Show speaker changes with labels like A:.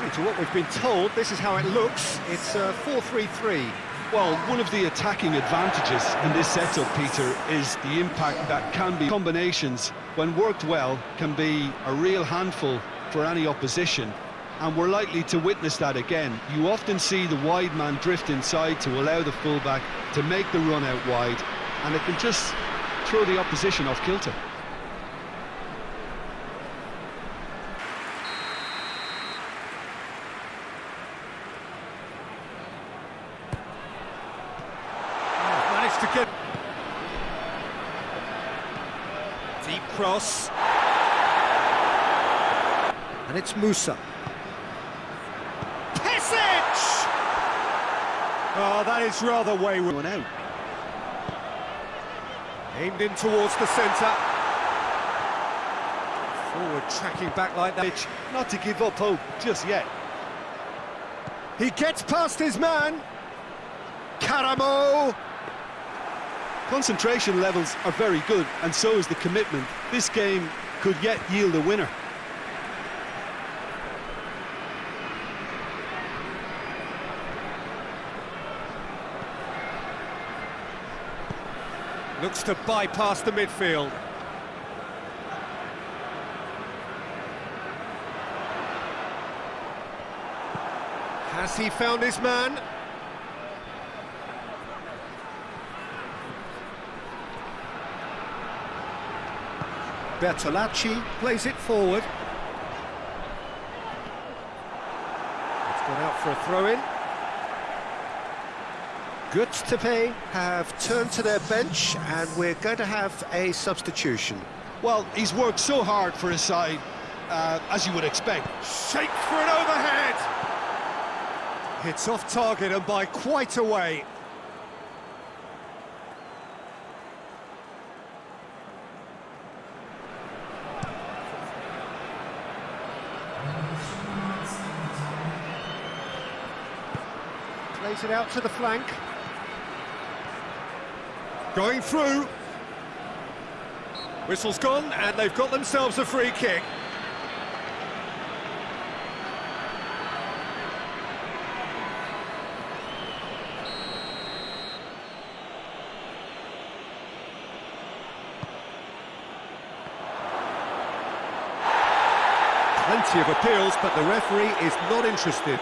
A: And to what we've been told, this is how it looks. It's uh, 4-3-3.
B: Well, one of the attacking advantages in this setup, Peter, is the impact that can be combinations, when worked well, can be a real handful for any opposition. And we're likely to witness that again. You often see the wide man drift inside to allow the fullback to make the run out wide, and it can just throw the opposition off kilter.
A: Deep cross. And it's Musa. Pesic! Oh, that is rather wayward.
B: One out.
A: Aimed in towards the centre. Forward tracking back like that.
B: Not to give up hope just yet.
A: He gets past his man. Karamo!
B: Concentration levels are very good, and so is the commitment. This game could yet yield a winner.
A: Looks to bypass the midfield. Has he found his man? Bertolacci plays it forward. It's gone out for a throw-in. Tepe have turned to their bench and we're going to have a substitution.
B: Well, he's worked so hard for his side, uh, as you would expect.
A: Shake for an overhead! Hits off target and by quite a way. Plays it out to the flank. Going through. Whistle's gone, and they've got themselves a free kick. Plenty of appeals, but the referee is not interested.